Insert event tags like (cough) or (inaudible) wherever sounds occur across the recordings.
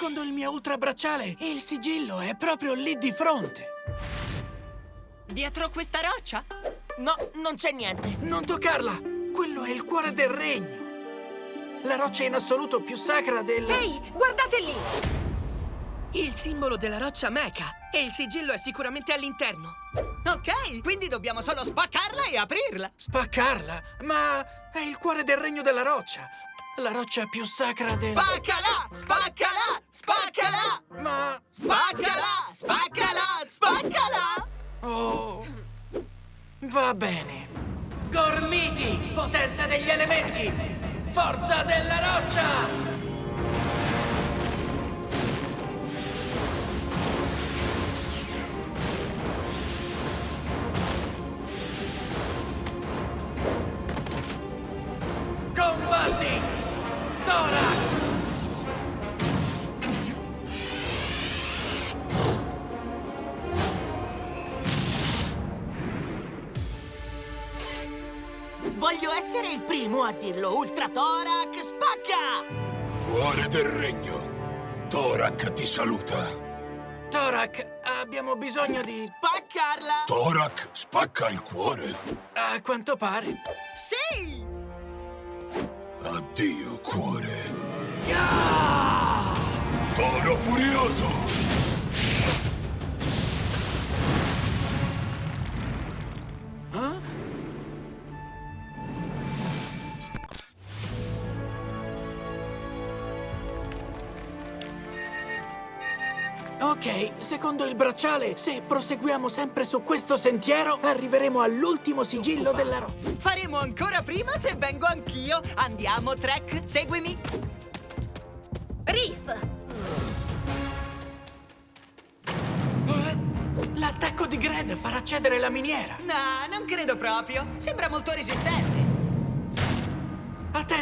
secondo il mio ultrabracciale, il sigillo è proprio lì di fronte. Dietro questa roccia? No, non c'è niente. Non toccarla! Quello è il cuore del regno. La roccia in assoluto più sacra del... Ehi, guardate lì! Il simbolo della roccia Mecha. E il sigillo è sicuramente all'interno. Ok, quindi dobbiamo solo spaccarla e aprirla. Spaccarla? Ma è il cuore del regno della roccia. La roccia più sacra del... Spaccala! Spaccala! Spaccala! Ma... Spaccala! Spaccala! Spaccala! Oh... Va bene. Gormiti, potenza degli elementi! Forza della roccia! Essere il primo a dirlo. Ultra Thorac, spacca! Cuore del regno. Torak ti saluta. Thorac, abbiamo bisogno di... Spaccarla! Torak spacca il cuore. A quanto pare. Sì! Addio, cuore. Ya! Toro furioso! Ok, secondo il bracciale, se proseguiamo sempre su questo sentiero, arriveremo all'ultimo sigillo della roccia. Faremo ancora prima se vengo anch'io. Andiamo, Trek, seguimi. Riff! L'attacco di Gred farà cedere la miniera. No, non credo proprio. Sembra molto resistente.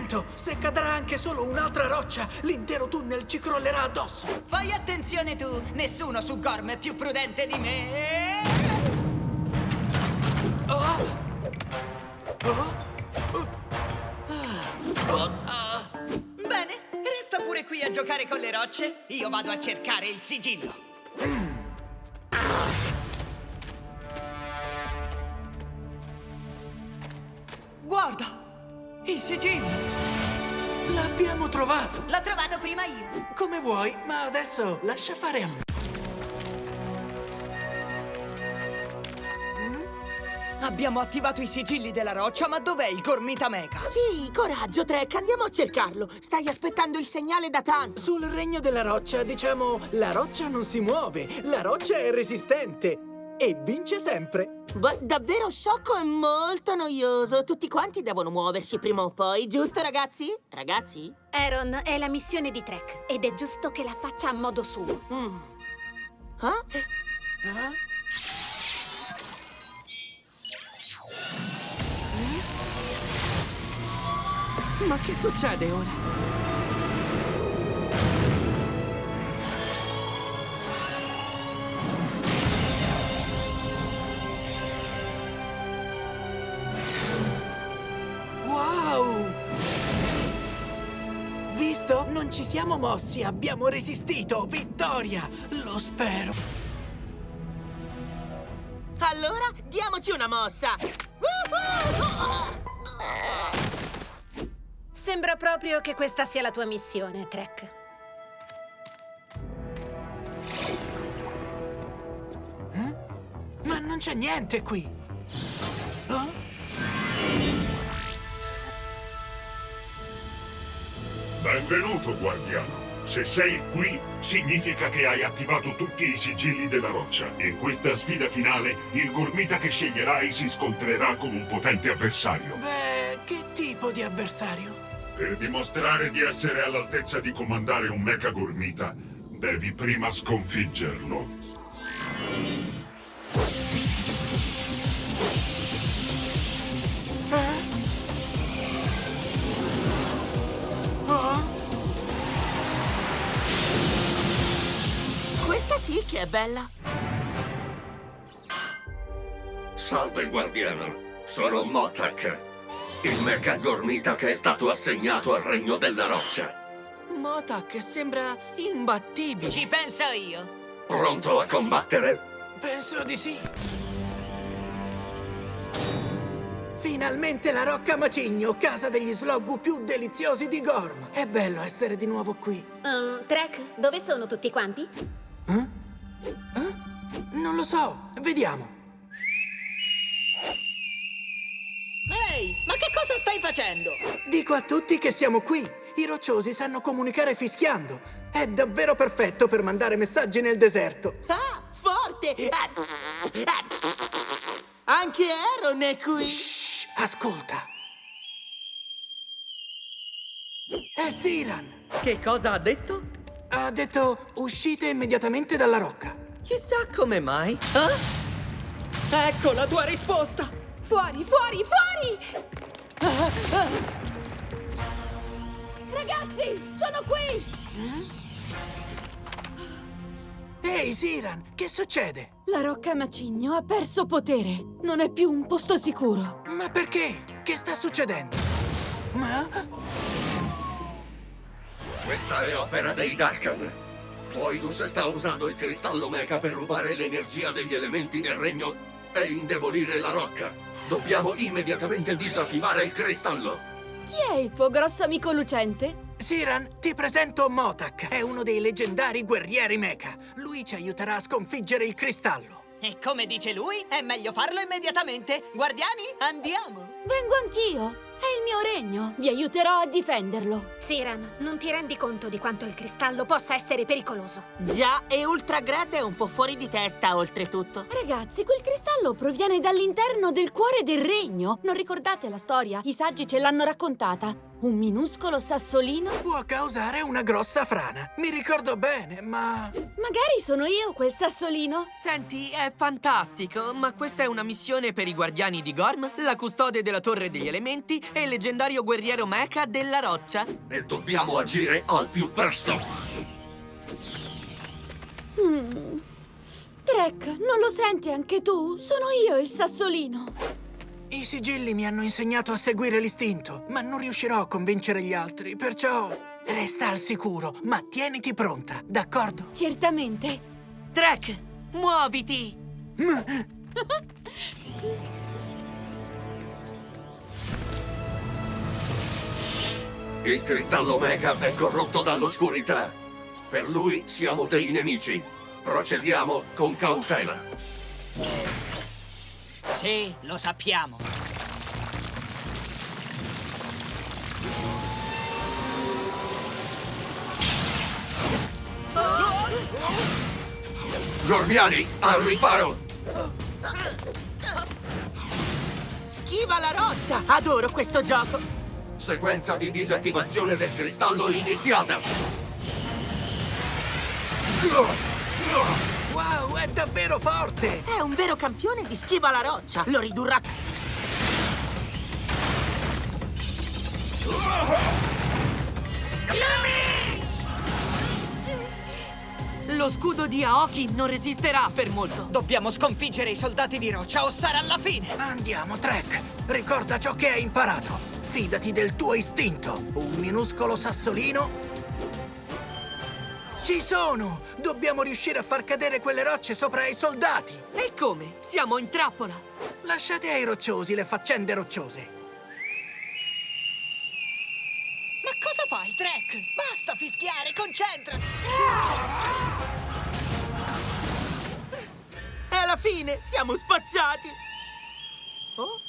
Attento, se cadrà anche solo un'altra roccia, l'intero tunnel ci crollerà addosso. Fai attenzione tu. Nessuno su Gorm è più prudente di me. Oh! Oh! Oh! Oh! Bene, resta pure qui a giocare con le rocce. Io vado a cercare il sigillo. Guarda! Il sigillo! L'abbiamo trovato! L'ho trovato prima io. Come vuoi, ma adesso lascia fare a me. Abbiamo attivato i sigilli della roccia, ma dov'è il Gormita Mecha? Sì, coraggio, Trek, andiamo a cercarlo. Stai aspettando il segnale da tanto. Sul regno della roccia, diciamo, la roccia non si muove, la roccia è resistente e vince sempre. Beh, davvero sciocco e molto noioso. Tutti quanti devono muoversi prima o poi, giusto, ragazzi? Ragazzi? Aaron, è la missione di Trek ed è giusto che la faccia a modo suo. Mm. Ah? Ma che succede ora? Visto? Non ci siamo mossi, abbiamo resistito! Vittoria! Lo spero! Allora, diamoci una mossa. Sembra proprio che questa sia la tua missione, Trek. Ma non c'è niente qui! Benvenuto, guardiano. Se sei qui, significa che hai attivato tutti i sigilli della roccia. In questa sfida finale, il gormita che sceglierai si scontrerà con un potente avversario. Beh, che tipo di avversario? Per dimostrare di essere all'altezza di comandare un mecha gormita, devi prima sconfiggerlo. Sì che è bella. Salve, guardiano. Sono Motak, il mecha gormita che è stato assegnato al regno della roccia. Motak sembra imbattibile. Ci penso io. Pronto a combattere? Penso di sì. Finalmente la Rocca Macigno, casa degli sloggu più deliziosi di Gorm. È bello essere di nuovo qui. Um, Trek, dove sono tutti quanti? Non lo so, vediamo. Ehi, ma che cosa stai facendo? Dico a tutti che siamo qui. I rocciosi sanno comunicare fischiando. È davvero perfetto per mandare messaggi nel deserto. Ah, forte! Anche Aaron è qui! Shh, ascolta. È Siran. Che cosa ha detto? Ha detto uscite immediatamente dalla rocca. Chissà come mai. Ah? Ecco la tua risposta! Fuori, fuori, fuori! Ragazzi, sono qui! Ehi, Siran, che succede? La Rocca Macigno ha perso potere. Non è più un posto sicuro. Ma perché? Che sta succedendo? Ma... Questa è opera dei Dalkan. Poidus sta usando il cristallo mecha per rubare l'energia degli elementi del regno e indebolire la rocca. Dobbiamo immediatamente disattivare il cristallo. Chi è il tuo grosso amico lucente? Siran, ti presento Motak. È uno dei leggendari guerrieri mecha. Lui ci aiuterà a sconfiggere il cristallo. E come dice lui, è meglio farlo immediatamente. Guardiani, andiamo! Vengo anch'io. È il mio regno. Vi aiuterò a difenderlo. Siran, non ti rendi conto di quanto il cristallo possa essere pericoloso? Già, e Ultragrad è un po' fuori di testa, oltretutto. Ragazzi, quel cristallo proviene dall'interno del cuore del regno. Non ricordate la storia? I saggi ce l'hanno raccontata. Un minuscolo sassolino? Può causare una grossa frana. Mi ricordo bene, ma... Magari sono io quel sassolino. Senti, è fantastico, ma questa è una missione per i guardiani di Gorm, la custode della Torre degli Elementi e il leggendario guerriero mecha della roccia. E dobbiamo agire al più presto. Trek, non lo senti anche tu? Sono io il sassolino. I sigilli mi hanno insegnato a seguire l'istinto, ma non riuscirò a convincere gli altri, perciò... Resta al sicuro, ma tieniti pronta, d'accordo? Certamente. Trek, muoviti! (laughs) Il cristallo mecha è corrotto dall'oscurità. Per lui siamo dei nemici. Procediamo con cautela. Sì, lo sappiamo. Gormiani, al riparo! Schiva la roccia! Adoro questo gioco! Sequenza di disattivazione del cristallo iniziata. Wow, è davvero forte! È un vero campione di schiva la roccia! Lo ridurrà... Lo scudo di Aoki non resisterà per molto. Dobbiamo sconfiggere i soldati di roccia o sarà la fine. Andiamo, Trek! Ricorda ciò che hai imparato! Fidati del tuo istinto! Un minuscolo sassolino... Ci sono! Dobbiamo riuscire a far cadere quelle rocce sopra i soldati! E come? Siamo in trappola. Lasciate ai rocciosi le faccende rocciose! Ma cosa fai, Trek? Basta fischiare, concentrati! È la fine! Siamo spacciati! Oh?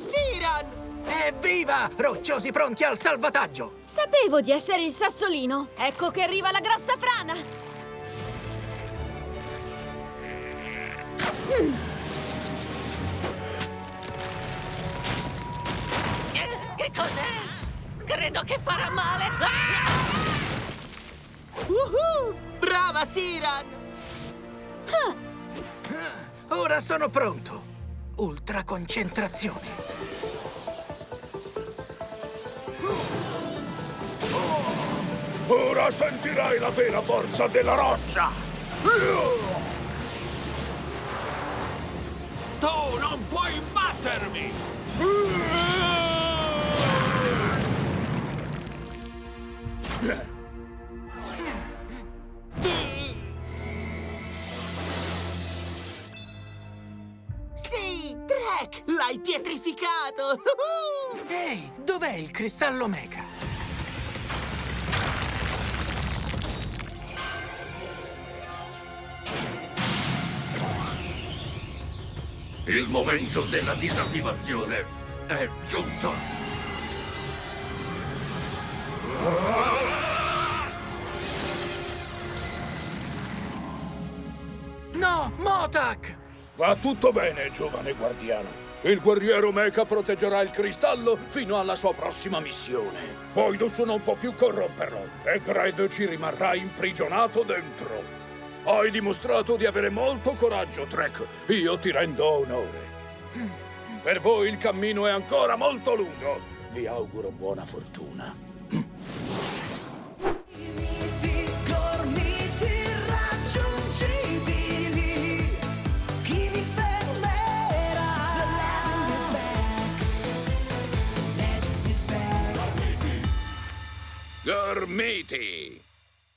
Siran! Evviva! Rocciosi pronti al salvataggio! Sapevo di essere il sassolino. Ecco che arriva la grossa frana. Che cos'è? Credo che farà male. Woohoo! Brava, Siran! Ora sono pronto! Ultra concentrazione! Ora sentirai la vera forza della roccia! Tu non puoi battermi! Dov'è il cristallo mecha? Il momento della disattivazione è giunto. No, Motak! Va tutto bene, giovane guardiano. Il guerriero Mecha proteggerà il cristallo fino alla sua prossima missione. Voidus non può più corromperlo e Dredd ci rimarrà imprigionato dentro. Hai dimostrato di avere molto coraggio, Trek. Io ti rendo onore. Per voi il cammino è ancora molto lungo. Vi auguro buona fortuna. matey.